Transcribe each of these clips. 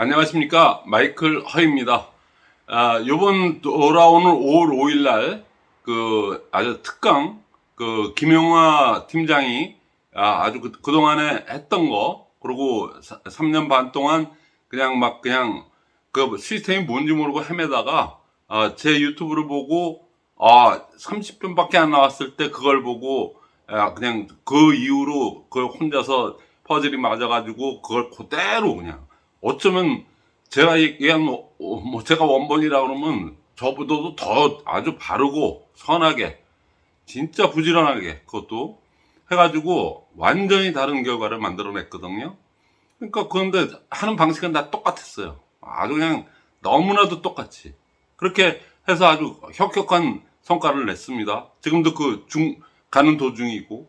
안녕하십니까? 마이클 허입니다. 아, 요번 돌아오는 5월 5일 날 그 아주 특강 그 김용화 팀장이 아, 아주 그, 그동안에 했던 거 그리고 3년 반 동안 그냥 막 그냥 그 시스템이 뭔지 모르고 헤매다가 아, 제 유튜브를 보고 아 30분밖에 안 나왔을 때 그걸 보고 아, 그냥 그 이후로 그 혼자서 퍼즐이 맞아가지고 그걸 그대로 그냥 어쩌면 제가 얘기한 뭐, 뭐 제가 원본이라 그러면 저보다도 더 아주 바르고 선하게 진짜 부지런하게 그것도 해가지고 완전히 다른 결과를 만들어냈거든요. 그러니까 그런데 하는 방식은 다 똑같았어요. 아주 그냥 너무나도 똑같이 그렇게 해서 아주 혁혁한 성과를 냈습니다. 지금도 그 중 가는 도중이고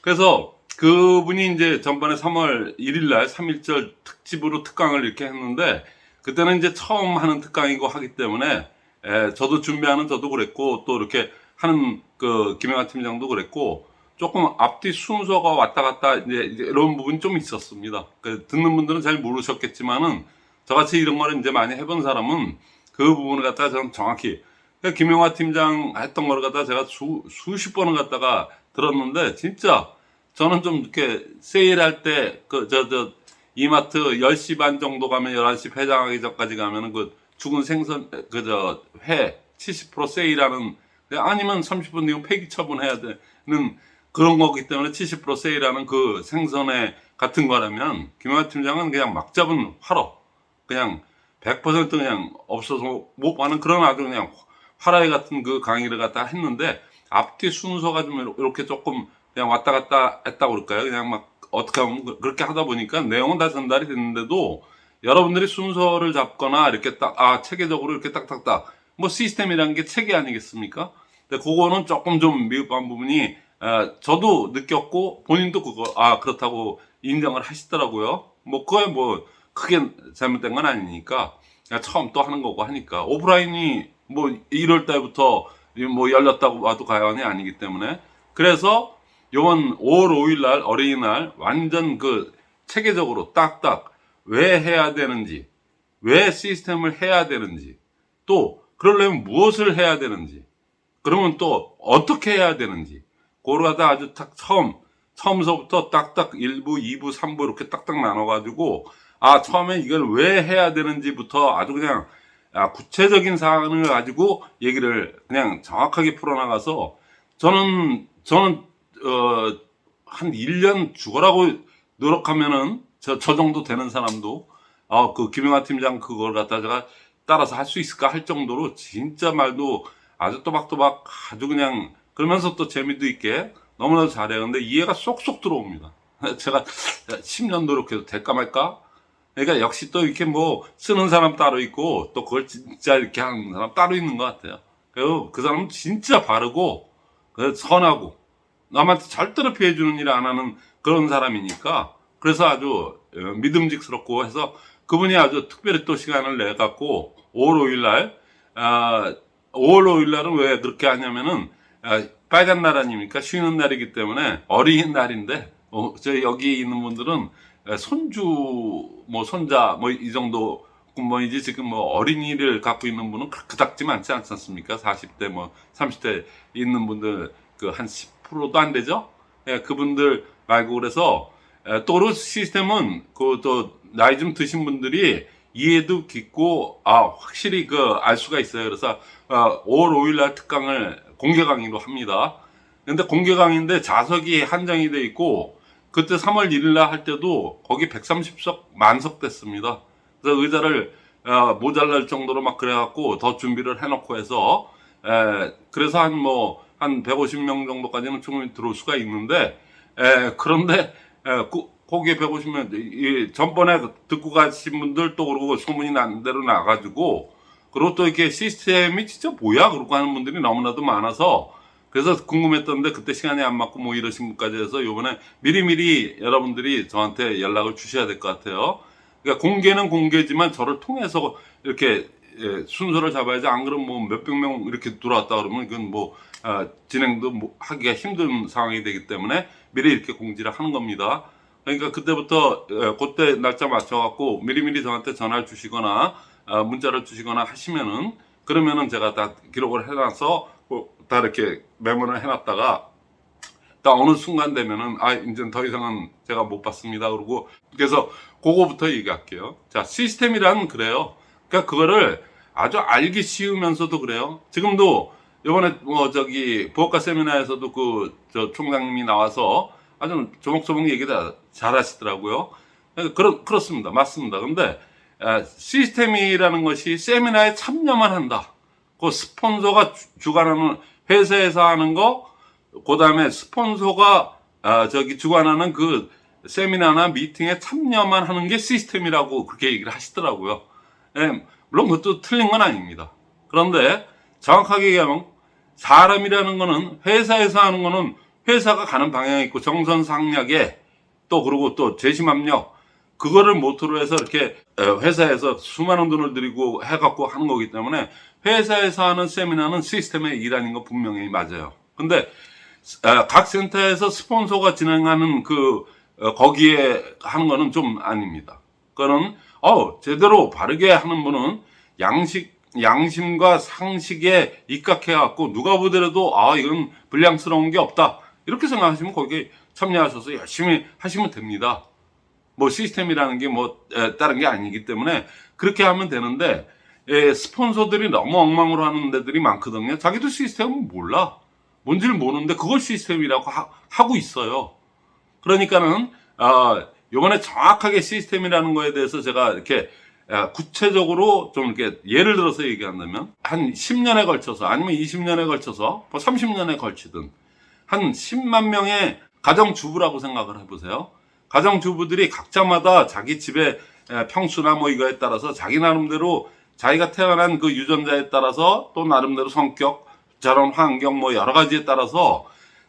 그래서 그분이 이제 전번에 3월 1일 날 3.1절 특집으로 특강을 이렇게 했는데 그때는 이제 처음 하는 특강이고 하기 때문에 에, 저도 준비하는 저도 그랬고 또 이렇게 하는 그 김영하 팀장도 그랬고 조금 앞뒤 순서가 왔다 갔다 이제 이런 부분이 좀 있었습니다. 그 듣는 분들은 잘 모르셨겠지만은 저같이 이런 거를 이제 많이 해본 사람은 그 부분을 갖다가 저는 정확히 그러니까 김영하 팀장 했던 거를 갖다가 제가 수, 수십 번을 갖다가 들었는데 진짜 저는 좀 이렇게 세일할 때 그 저 저 이마트 10시 반 정도 가면 11시 회장하기 전까지 가면은 그 죽은 생선 그 저 회 70% 세일하는 아니면 30분 뒤면 폐기 처분해야 되는 그런 거기 때문에 70% 세일하는 그 생선회 같은 거라면 김영하 팀장은 그냥 막 잡은 화로 그냥 100% 그냥 없어서 못 가는 그런 아주 그냥 화라이 같은 그 강의를 갖다 했는데 앞뒤 순서가 좀 이렇게 조금 그냥 왔다 갔다 했다고 그럴까요? 그냥 막 어떻게 하면 그, 그렇게 하다 보니까 내용은 다 전달이 됐는데도 여러분들이 순서를 잡거나 이렇게 딱, 아, 체계적으로 이렇게 딱딱딱. 뭐 시스템이라는 게 체계 아니겠습니까? 근데 그거는 조금 좀 미흡한 부분이, 아, 저도 느꼈고 본인도 그거, 아, 그렇다고 인정을 하시더라고요. 뭐, 그거에 뭐, 크게 잘못된 건 아니니까. 처음 또 하는 거고 하니까. 오프라인이 뭐 1월 달부터 뭐 열렸다고 와도 과연이 아니기 때문에. 그래서 요번 5월 5일 날 어린이날 완전 그 체계적으로 딱딱 왜 해야 되는지, 왜 시스템을 해야 되는지, 또 그러려면 무엇을 해야 되는지, 그러면 또 어떻게 해야 되는지, 그러다 아주 딱 처음, 처음서부터 딱딱 1부, 2부, 3부 이렇게 딱딱 나눠 가지고, 아, 처음에 이걸 왜 해야 되는지부터 아주 그냥 아, 구체적인 사항을 가지고 얘기를 그냥 정확하게 풀어나가서 저는, 저는, 어, 한 1년 죽어라고 노력하면은 저, 저 정도 되는 사람도 어, 그 김영하 팀장 그걸 갖다가 따라서 할 수 있을까 할 정도로 진짜 말도 아주 또박또박 아주 그냥 그러면서 또 재미도 있게 너무나도 잘해요. 근데 이해가 쏙쏙 들어옵니다. 제가 10년 노력해도 될까 말까? 그러니까 역시 또 이렇게 뭐 쓰는 사람 따로 있고 또 그걸 진짜 이렇게 하는 사람 따로 있는 것 같아요. 그리고 그 사람은 진짜 바르고 선하고 남한테 절대로 피해주는 일 안 하는 그런 사람이니까 그래서 아주 어, 믿음직스럽고 해서 그분이 아주 특별히 또 시간을 내 갖고 5월 5일 날 아, 5월 5일 날은 왜 그렇게 하냐면은 아, 빨간 날 아닙니까? 쉬는 날이기 때문에 어린이날인데 어, 저 여기 있는 분들은 손주 뭐 손자 뭐 이 정도 뭐이제 지금 뭐 어린이를 갖고 있는 분은 그닥지 많지 않지 않습니까? 40대 뭐 30대 있는 분들 그 한 10%도 안 되죠 예, 그분들 말고 그래서 또르 시스템은 그 또 나이 좀 드신 분들이 이해도 깊고 아 확실히 그 알 수가 있어요. 그래서 어, 5월 5일 날 특강을 공개 강의로 합니다. 근데 공개 강의인데 자석이 한정이 돼 있고 그때 3월 1일 날 할 때도 거기 130석 만석 됐습니다. 그래서 의자를 어, 모자랄 정도로 막 그래갖고 더 준비를 해놓고 해서 에, 그래서 한뭐 한 150명 정도까지는 충분히 들어올 수가 있는데 에, 그런데 에, 그, 거기에 150명 이, 전번에 듣고 가신 분들 또 그러고 소문이 난 대로 나가지고 그리고 또 이렇게 시스템이 진짜 뭐야 그러고 하는 분들이 너무나도 많아서 그래서 궁금했던데 그때 시간이 안 맞고 뭐 이러신 분까지 해서 요번에 미리미리 여러분들이 저한테 연락을 주셔야 될 것 같아요. 그러니까 공개는 공개지만 저를 통해서 이렇게 예, 순서를 잡아야지. 안 그러면 뭐 몇백 명 이렇게 들어왔다 그러면 이건 뭐 아, 진행도 뭐 하기가 힘든 상황이 되기 때문에 미리 이렇게 공지를 하는 겁니다. 그러니까 그때부터 예, 그때 날짜 맞춰 갖고 미리미리 저한테 전화를 주시거나 아, 문자를 주시거나 하시면은 그러면은 제가 다 기록을 해놔서 뭐다 이렇게 메모를 해놨다가 딱 어느 순간 되면은 아 이제 더 이상은 제가 못 받습니다. 그러고 그래서 그거부터 얘기할게요. 자 시스템이란 그래요 그러니까 그거를 아주 알기 쉬우면서도 그래요. 지금도 이번에 뭐 저기 부업가 세미나에서도 그 저 총장님이 나와서 아주 조목조목 얘기 다 잘하시더라고요. 그렇, 그렇습니다. 맞습니다. 근데 아, 시스템이라는 것이 세미나에 참여만 한다. 그 스폰서가 주- 주관하는 회사에서 하는 거 그 다음에 스폰서가 아, 저기 주관하는 그 세미나나 미팅에 참여만 하는 게 시스템이라고 그렇게 얘기를 하시더라고요. 예, 물론 그것도 틀린 건 아닙니다. 그런데 정확하게 얘기하면 사람이라는 거는 회사에서 하는 거는 회사가 가는 방향이 있고 정선 상략에 또 그리고 또 재심압력 그거를 모토로 해서 이렇게 어, 회사에서 수많은 돈을 들이고 해갖고 하는 거기 때문에 회사에서 하는 세미나는 시스템의 일환인 거 분명히 맞아요. 근데 어, 각 센터에서 스폰서가 진행하는 그 어, 거기에 하는 거는 좀 아닙니다. 그거는 어 제대로 바르게 하는 분은 양식 양심과 상식에 입각해 갖고 누가 보더라도 아 이건 불량스러운 게 없다 이렇게 생각하시면 거기에 참여하셔서 열심히 하시면 됩니다. 뭐 시스템이라는 게 뭐 다른 게 아니기 때문에 그렇게 하면 되는데 예, 스폰서들이 너무 엉망으로 하는 데들이 많거든요. 자기도 시스템은 몰라. 뭔지를 모르는데 그걸 시스템이라고 하, 고 있어요. 그러니까는 아, 요번에 정확하게 시스템이라는 거에 대해서 제가 이렇게 아, 구체적으로 좀 이렇게 예를 들어서 얘기한다면 한 10년에 걸쳐서 아니면 20년에 걸쳐서 뭐 30년에 걸치든 한 10만 명의 가정주부라고 생각을 해보세요. 가정주부들이 각자마다 자기 집의 에, 평수나 뭐 이거에 따라서 자기 나름대로 자기가 태어난 그 유전자에 따라서 또 나름대로 성격, 자란 환경 뭐 여러 가지에 따라서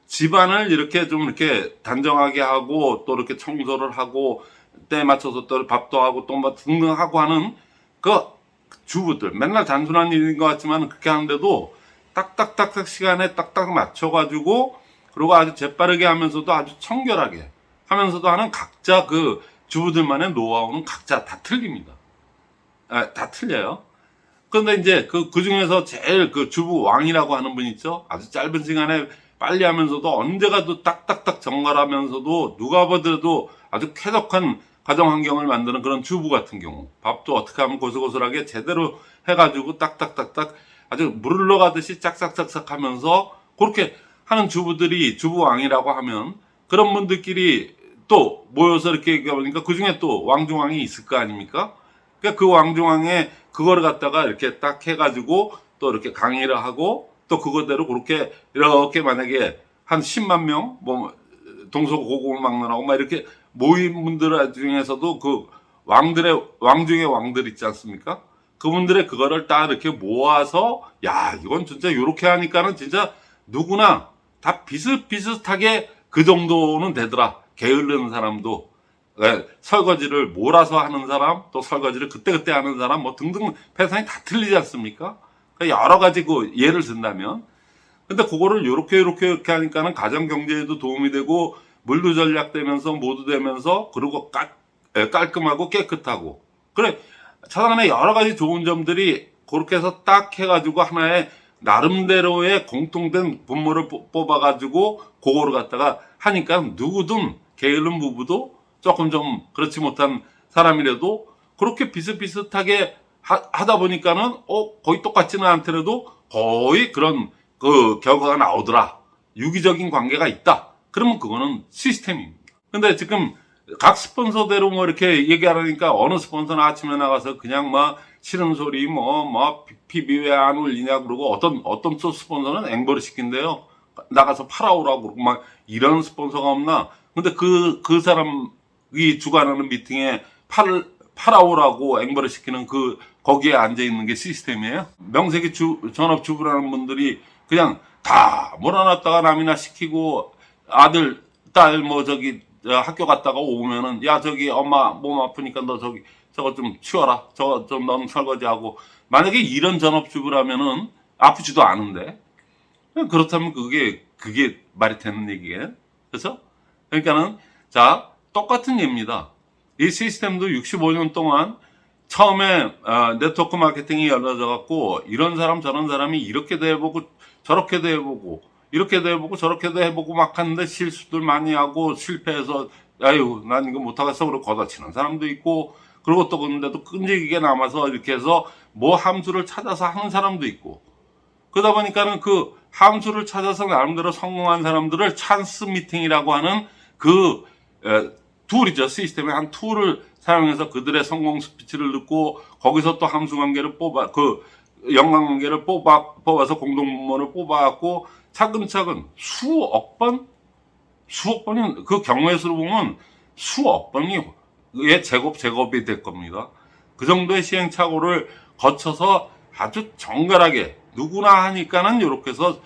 집안을 이렇게 좀 이렇게 단정하게 하고 또 이렇게 청소를 하고 때에 맞춰서 또 밥도 하고 또 뭐 등등 하고 하는 그 주부들 맨날 단순한 일인 것 같지만 그렇게 하는데도 딱딱딱딱 시간에 딱딱 맞춰가지고 그리고 아주 재빠르게 하면서도 아주 청결하게 하면서도 하는 각자 그 주부들만의 노하우는 각자 다 틀립니다. 아, 다 틀려요. 그런데 이제 그, 그 중에서 제일 그 주부 왕이라고 하는 분 있죠? 아주 짧은 시간에 빨리 하면서도 언제가도 딱딱딱 정갈하면서도 누가 보더라도 아주 쾌적한 가정 환경을 만드는 그런 주부 같은 경우 밥도 어떻게 하면 고슬고슬하게 제대로 해가지고 딱딱딱딱 아주 물을 넣어가듯이 짝짝짝짝 하면서 그렇게 하는 주부들이 주부왕이라고 하면 그런 분들끼리 또 모여서 이렇게 얘기하니까 그 중에 또 왕중왕이 있을 거 아닙니까? 그러니까 그 왕중왕에 그거를 갖다가 이렇게 딱 해가지고 또 이렇게 강의를 하고 또 그거대로 그렇게 이렇게 만약에 한 10만 명, 뭐 동서고금을 막론하고 막 이렇게 모인 분들 중에서도 그 왕들의 왕중의 왕들 있지 않습니까? 그분들의 그거를 딱 이렇게 모아서 야 이건 진짜 이렇게 하니까는 진짜 누구나 다 비슷비슷하게 그 정도는 되더라. 게으르는 사람도 예, 설거지를 몰아서 하는 사람, 또 설거지를 그때그때 하는 사람, 뭐 등등 패턴이 다 틀리지 않습니까? 그러니까 여러 가지 그 예를 든다면. 근데 그거를 요렇게 요렇게 이렇게 하니까는 가정 경제에도 도움이 되고 물도 절약되면서 모두 되면서 그리고 깔, 예, 깔끔하고 깨끗하고 그래 차단의 여러 가지 좋은 점들이 그렇게 해서 딱 해가지고 하나의 나름대로의 공통된 분모를 뽑- 뽑아가지고 그거를 갖다가 하니까 누구든 게으른 부부도 조금 좀 그렇지 못한 사람이라도 그렇게 비슷비슷하게 하, 다 보니까는 어 거의 똑같지는 않더라도 거의 그런 그 결과가 나오더라. 유기적인 관계가 있다. 그러면 그거는 시스템입니다. 근데 지금 각 스폰서대로 뭐 이렇게 얘기하니까 어느 스폰서는 아침에 나가서 그냥 막 싫은 소리 뭐뭐 PB 왜 안 올리냐 그러고 어떤 어떤 또 스폰서는 앵벌을 시킨대요. 나가서 팔아오라고 그러고 막 이런 스폰서가 없나? 근데 그그 사람이 주관하는 미팅에 팔 팔아오라고 앵벌을 시키는 그 거기에 앉아 있는 게 시스템이에요? 명색이 주 전업 주부라는 분들이 그냥 다 몰아놨다가 남이나 시키고 아들 딸 뭐 저기 저 학교 갔다가 오면은 야 저기 엄마 몸 아프니까 너 저기 저거 좀 치워라. 저거 좀 너는 설거지하고. 만약에 이런 전업주부라면은 아프지도 않은데. 그렇다면 그게 그게 말이 되는 얘기예요. 그래서 그러니까는 자 똑같은 예입니다. 이 시스템도 65년 동안 처음에 아, 네트워크 마케팅이 열려져 갖고 이런 사람 저런 사람이 이렇게도 해보고 저렇게도 해보고 이렇게도 해보고 저렇게도 해보고 막 하는데 실수들 많이 하고 실패해서 아유 난 이거 못하겠어 그러고 걷어치는 사람도 있고 그리고 또 근데도 끈질기게 남아서 이렇게 해서 뭐 함수를 찾아서 하는 사람도 있고 그러다 보니까는 그 함수를 찾아서 나름대로 성공한 사람들을 찬스 미팅이라고 하는 그 에, tool이죠. 시스템의 한 tool을 사용해서 그들의 성공 스피치를 듣고 거기서 또 함수 관계를 뽑아 그 연관 관계를 뽑아 뽑아서 공동문을 뽑아갖고 차근차근 수억 번 수억 번이 그 경우의 수로 보면 수억 번이 의 제곱 제곱이 될 겁니다. 그 정도의 시행착오를 거쳐서 아주 정갈하게 누구나 하니까는 요렇게 해서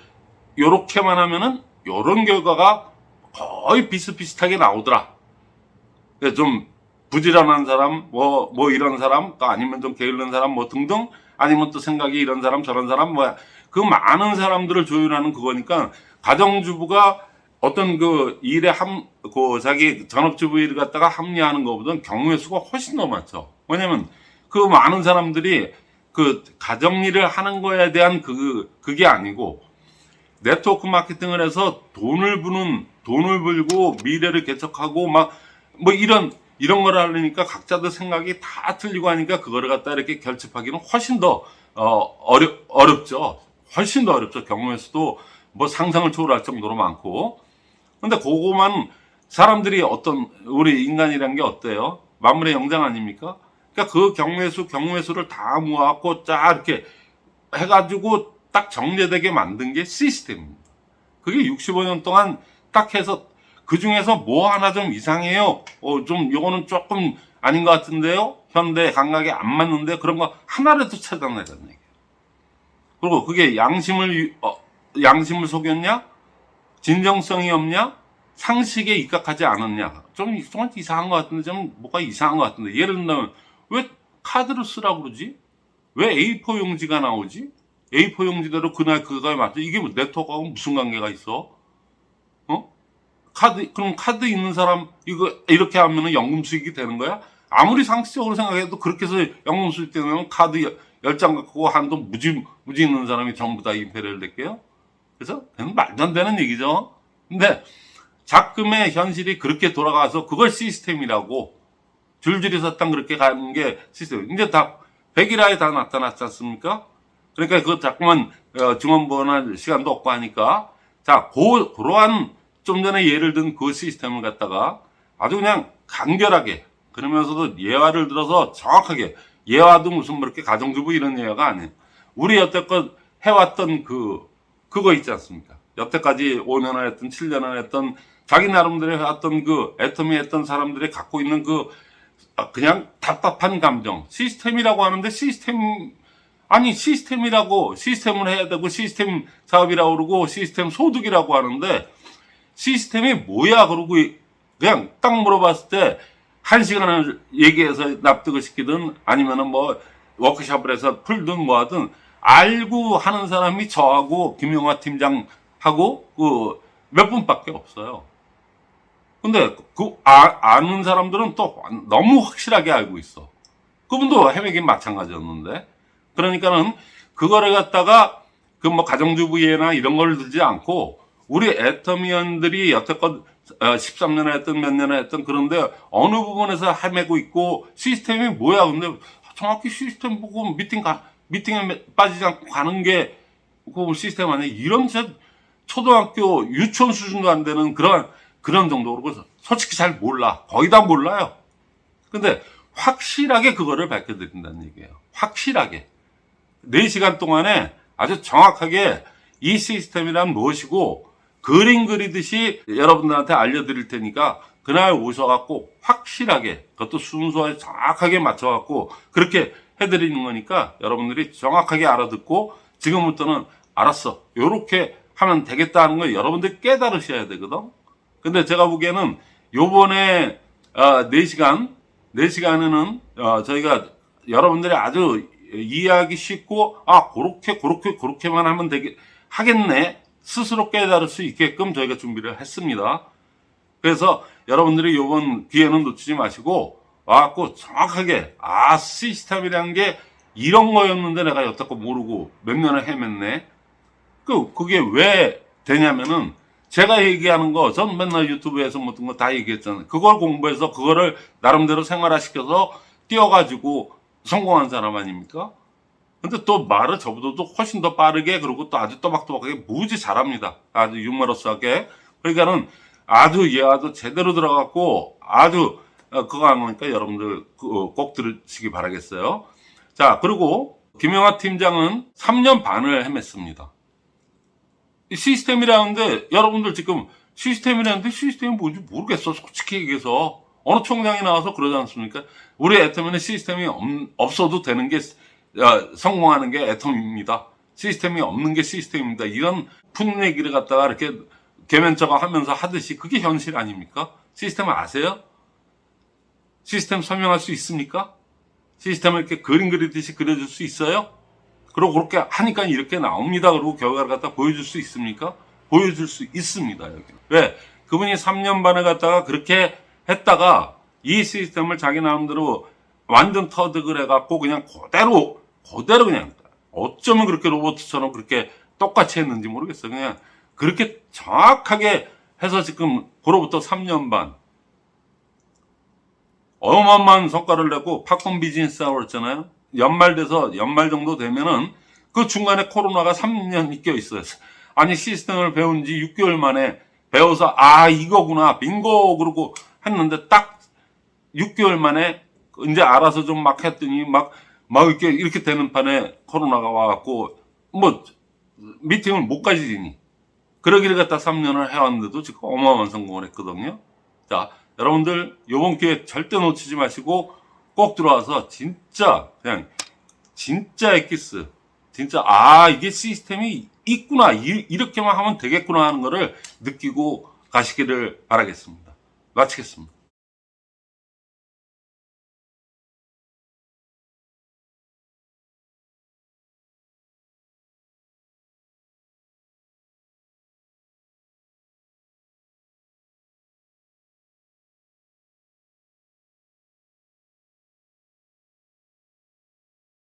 요렇게만 하면은 요런 결과가 거의 비슷비슷하게 나오더라. 좀 부지런한 사람, 뭐, 뭐 이런 사람, 또 아니면 좀 게을른 사람, 뭐 등등, 아니면 또 생각이 이런 사람, 저런 사람, 뭐, 그 많은 사람들을 조율하는 그거니까, 가정주부가 어떤 그 일에 함, 그 자기 전업주부 일을 갖다가 합리하는 것보다는 경우의 수가 훨씬 더 많죠. 왜냐면 그 많은 사람들이 그 가정 일을 하는 거에 대한 그, 그게 아니고, 네트워크 마케팅을 해서 돈을 부는, 돈을 벌고 미래를 개척하고 막, 뭐 이런, 이런 걸 하려니까 각자들 생각이 다 틀리고 하니까 그거를 갖다 이렇게 결집하기는 훨씬 더, 어, 어렵, 어렵죠. 훨씬 더 어렵죠. 수도 뭐 상상을 초월할 정도로 많고. 근데 그거만 사람들이 어떤, 우리 인간이란 게 어때요? 만물의 영장 아닙니까? 그러니까 그 경우의 수, 경우의 수를 다 모아갖고 쫙 이렇게 해가지고 딱 정제되게 만든 게 시스템입니다. 그게 65년 동안 딱 해서 그 중에서 뭐 하나 좀 이상해요. 어, 좀 요거는 조금 아닌 것 같은데요. 현대 감각에 안 맞는데 그런 거 하나라도 찾아내자는 얘기예요. 그리고 그게 양심을 유- 어, 양심을 속였냐? 진정성이 없냐? 상식에 입각하지 않았냐? 좀, 좀 이상한 것 같은데 좀 뭐가 이상한 것 같은데 예를 들면 왜 카드를 쓰라고 그러지? 왜 A4 용지가 나오지? A4 용지대로 그날 그거에 맞죠? 이게 뭐 네트워크하고 무슨 관계가 있어? 어? 카드 그럼 카드 있는 사람 이거 이렇게 하면은 연금 수익이 되는 거야? 아무리 상식적으로 생각해도 그렇게 해서 연금 수익 되면 카드 열장 갖고 한도 무지 무지 있는 사람이 전부 다 임페리얼 될게요. 그래서 그냥 말도 안 되는 얘기죠. 근데 작금의 현실이 그렇게 돌아가서 그걸 시스템이라고 줄줄이 섰당 그렇게 가는 게 시스템. 이제 다 백일화에 다 나타났지 않습니까? 그러니까 그 자꾸만 어, 증언본할 시간도 없고 하니까 자, 고, 그러한 좀 전에 예를 든 그 시스템을 갖다가 아주 그냥 간결하게 그러면서도 예화를 들어서 정확하게 예화도 무슨 뭐 이렇게 가정주부 이런 예화가 아니에요. 우리 여태껏 해왔던 그 그거 있지 않습니까? 여태까지 5년을 했던 7년을 했던 자기 나름대로 해왔던 그 애터미 했던 사람들이 갖고 있는 그 아, 그냥 답답한 감정 시스템이라고 하는데 시스템 아니 시스템이라고 시스템을 해야 되고 시스템 사업이라고 그러고 시스템 소득이라고 하는데 시스템이 뭐야 그러고 그냥 딱 물어봤을 때 한 시간을 얘기해서 납득을 시키든 아니면은 뭐 워크숍을 해서 풀든 뭐 하든 알고 하는 사람이 저하고 김용화 팀장하고 그 몇 분밖에 없어요. 근데 그 아, 아는 사람들은 또 너무 확실하게 알고 있어. 그분도 해외긴 마찬가지였는데. 그러니까는 그거를 갖다가 그 뭐 가정주부예나 이런 걸 들지 않고 우리 애터미언들이 여태껏 13년을 했던 몇 년을 했던 그런데 어느 부분에서 헤매고 있고 시스템이 뭐야? 근데 정확히 시스템 보고 미팅 가 미팅에 빠지지 않고 가는 게 그 시스템 아니야? 이런 진짜 초등학교 유치원 수준도 안 되는 그런 그런 정도로 그래서 솔직히 잘 몰라. 거의 다 몰라요. 근데 확실하게 그거를 밝혀드린다는 얘기예요. 확실하게. 4시간 동안에 아주 정확하게 이 시스템이란 무엇이고 그림 그리듯이 여러분들한테 알려드릴 테니까 그날 오셔갖고 확실하게 그것도 순서에 정확하게 맞춰갖고 그렇게 해드리는 거니까 여러분들이 정확하게 알아듣고 지금부터는 알았어. 요렇게 하면 되겠다는 걸 여러분들이 깨달으셔야 되거든. 근데 제가 보기에는 요번에 어, 4시간 4시간에는 어, 저희가 여러분들이 아주 이해하기 쉽고 아 그렇게 그렇게 그렇게만 하면 되게 하겠네 스스로 깨달을 수 있게끔 저희가 준비를 했습니다. 그래서 여러분들이 요번 기회는 놓치지 마시고 와갖고 정확하게 아 시스템이라는 게 이런 거였는데 내가 여태껏 모르고 몇 년을 헤맸네. 그 그게 왜 되냐면은 제가 얘기하는 거 전 맨날 유튜브에서 모든 거 다 얘기했잖아요. 그걸 공부해서 그거를 나름대로 생활화시켜서 띄워가지고 성공한 사람 아닙니까? 근데 또 말을 저보다도 훨씬 더 빠르게 그리고 또 아주 또박또박하게 무지 잘합니다. 아주 유머러스하게. 그러니까는 아주 얘 아주 제대로 들어갔고 아주 어, 그거 안 하니까 여러분들 그, 꼭 들으시기 바라겠어요. 자 그리고 김영하 팀장은 3년 반을 헤맸습니다. 이 시스템이라는 데 여러분들 지금 시스템이라는데 시스템이 뭔지 모르겠어 솔직히 얘기해서 어느 총장이 나와서 그러지 않습니까? 우리 애터미는 시스템이 없, 없어도 되는 게 어, 성공하는 게 애텀입니다. 시스템이 없는 게 시스템입니다. 이런 푸는 얘기를 갖다가 이렇게 개면처가 하면서 하듯이 그게 현실 아닙니까? 시스템 아세요? 시스템 설명할 수 있습니까? 시스템을 이렇게 그림 그리듯이 그려줄 수 있어요? 그리고 그렇게 하니까 이렇게 나옵니다. 그리고 결과를 갖다 보여줄 수 있습니까? 보여줄 수 있습니다. 여기. 왜? 그분이 3년 반을 갖다가 그렇게 했다가 이 시스템을 자기 나름대로 완전 터득을 해갖고 그냥 그대로, 그대로 그냥 어쩌면 그렇게 로봇처럼 그렇게 똑같이 했는지 모르겠어요. 그냥 그렇게 정확하게 해서 지금 그로부터 3년 반 어마어마한 성과를 내고 팝콘 비즈니스 하고 그랬잖아요. 연말 돼서 연말 정도 되면은 그 중간에 코로나가 3년이 껴 있어요. 아니 시스템을 배운 지 6개월 만에 배워서 아 이거구나 빙고 그러고 했는데 딱 6개월 만에 이제 알아서 좀 막 했더니 막 막 이렇게 이렇게 되는 판에 코로나가 와갖고 뭐 미팅을 못 가지니 그러기를 갖다 3년을 해왔는데도 지금 어마어마한 성공을 했거든요. 자 여러분들 요번 기회 절대 놓치지 마시고 꼭 들어와서 진짜 그냥 진짜 엑기스 진짜 아 이게 시스템이 있구나 이, 이렇게만 하면 되겠구나 하는 거를 느끼고 가시기를 바라겠습니다. 마치겠습니다.